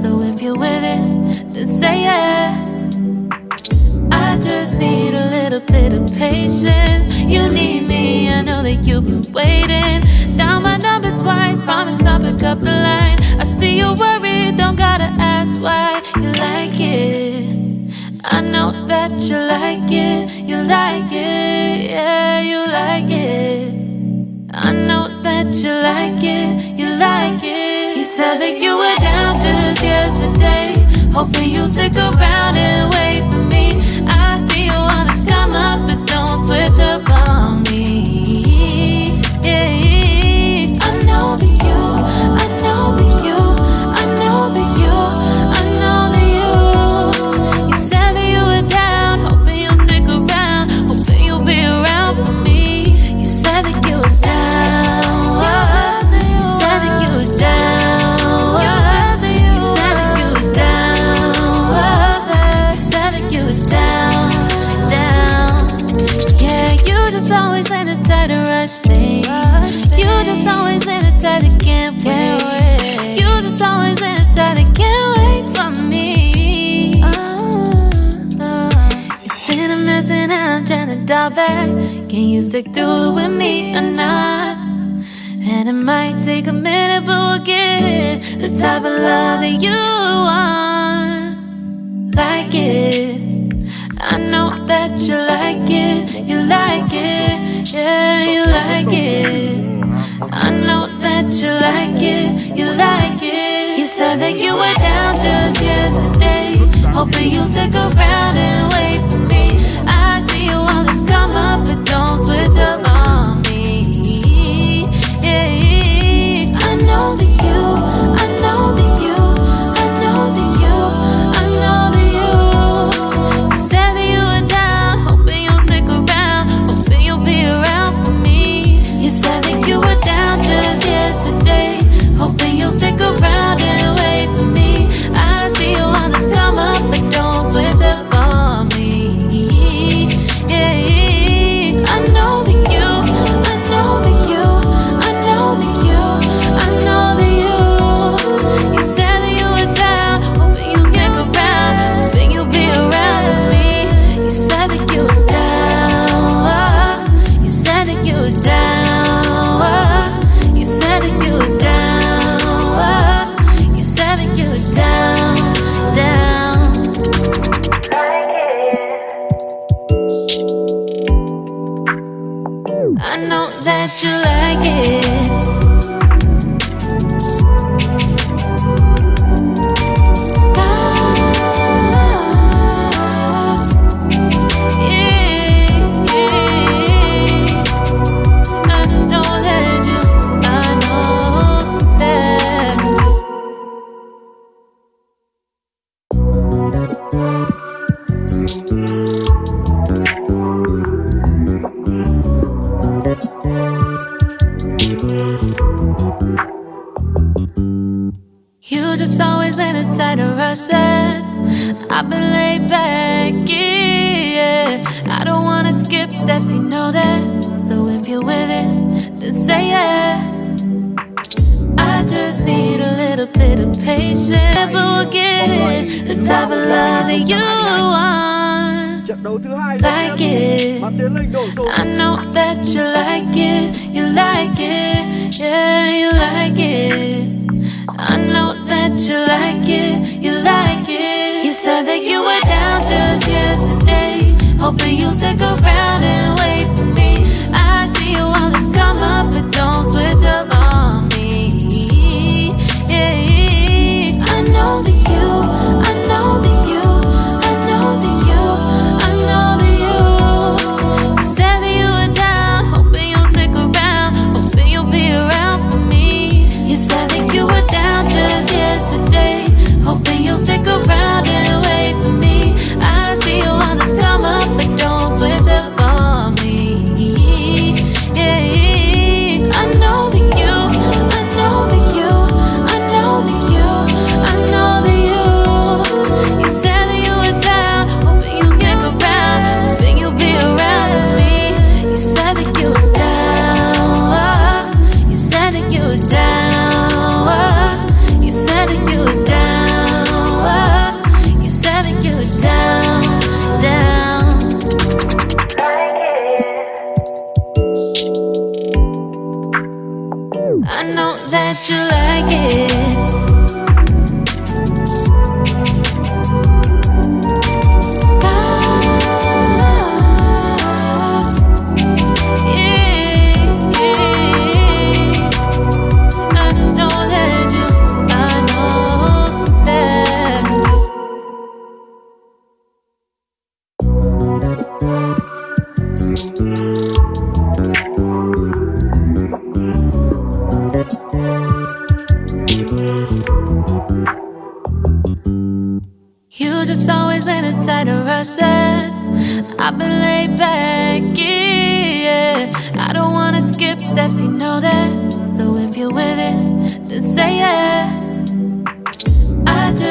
So if you're with it, then say yeah. I just need a little bit of patience. You need me, I know that you've been waiting. Down my number twice, promise I'll pick up the line. I see you're worried, don't gotta ask why you like it. I know that you like it, you like it, yeah, you like it. I know that you like it, you like it. You said that you were just yesterday, hoping you'll stick around and wait Can you stick through it with me or not? And it might take a minute, but we'll get it. The type of love that you want, like it. I know that you like it, you like it, yeah, you like it. I know that you like it, you like it. You said that you were down just yesterday, hoping you'll stick around and wait for me. I see you wanna come up, don't switch up just need a little bit of patience, but we'll get it. The type of love that you want, Trận đấu thứ hai like it. Và Tiến Linh đổ số I know that you like it, you like it, yeah, you like it. I know that you like it, you like it. You said that you were down just yesterday, hoping you'll stick around and wait for me. I see you wanna come up, but don't switch up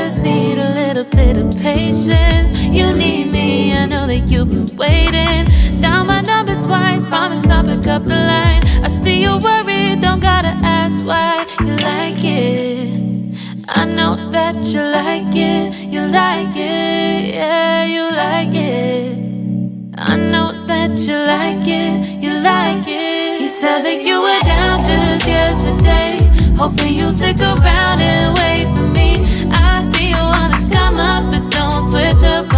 just need a little bit of patience. You need me, I know that you've been waiting. Down my number twice, promise I'll pick up the line. I see you're worried, don't gotta ask why you like it. I know that you like it, you like it, yeah, you like it. I know that you like it, you like it. You said that you were down just yesterday, hoping you'll stick around and wait come up, but don't switch up.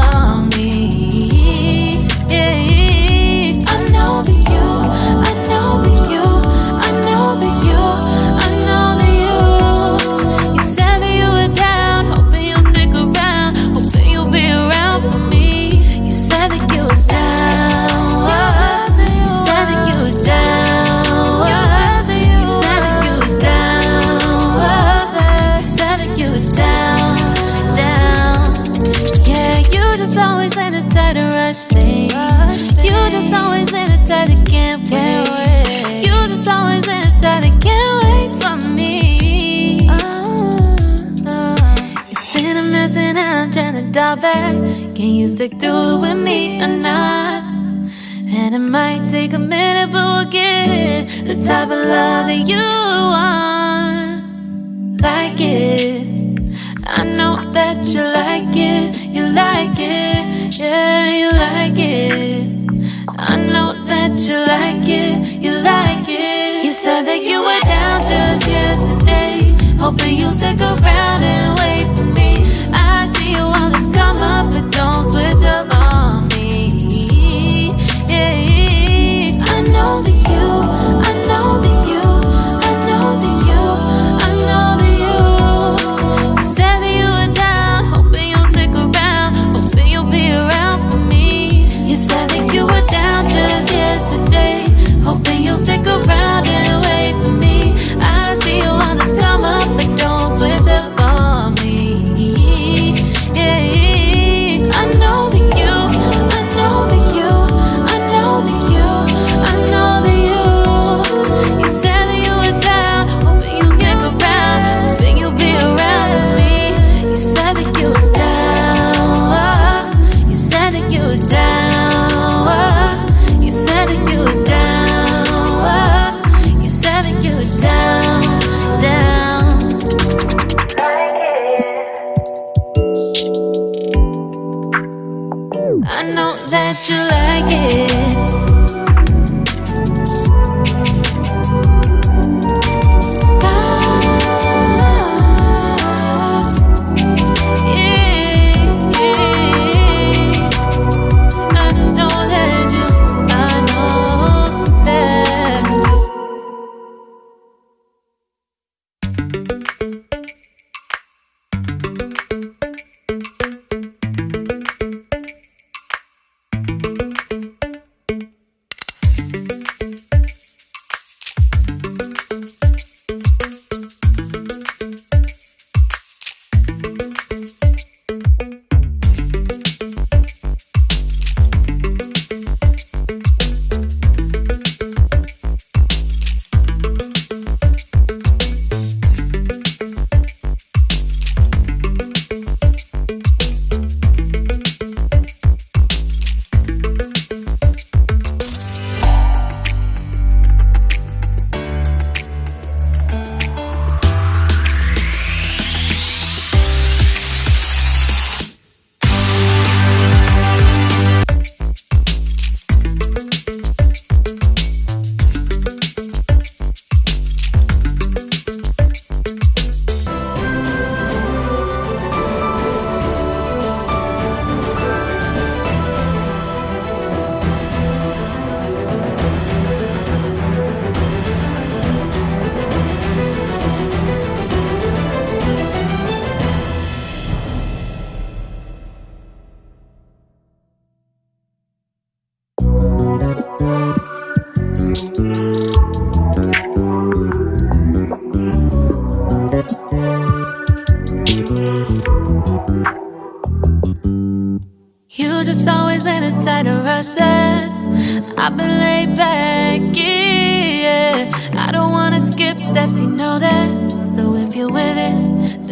Dive back. Can you stick through it with me or not? And it might take a minute, but we'll get it. The type of love that you want. Like it. I know that you like it. You like it. Yeah, you like it. I know that you like it. You like it. You said that you were down just yesterday. Hoping you'll stick around and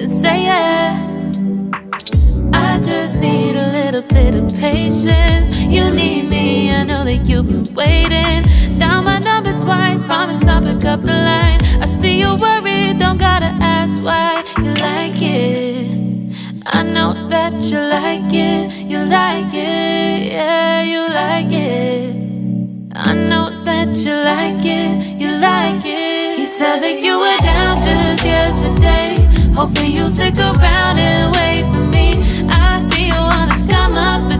then say yeah. I just need a little bit of patience. You need me, I know that you've been waiting. Down my number twice, promise I'll pick up the line. I see you're worried, don't gotta ask why you like it. I know that you like it, you like it, yeah, you like it. I know that you like it, you like it. You said that you were down just yesterday, hoping you'll stick around and wait for me. I see you wanna come up,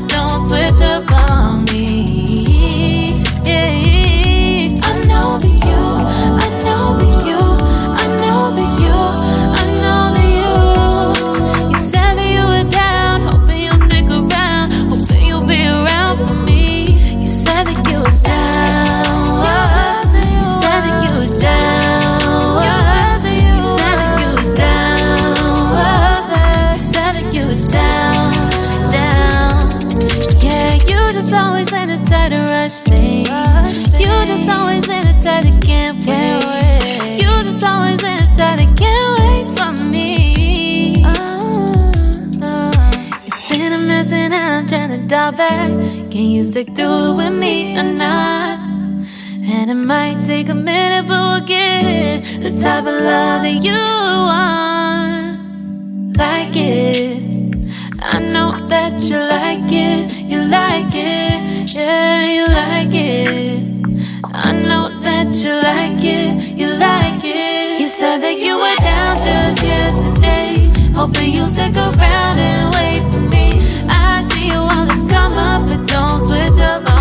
You stick through it with me or not? And it might take a minute, but we'll get it. The type of love that you want. Like it. I know that you like it. You like it. Yeah, you like it. I know that you like it. You like it. You said that you were down just yesterday. Hoping you'll stick around and wait for me come up, but don't switch up on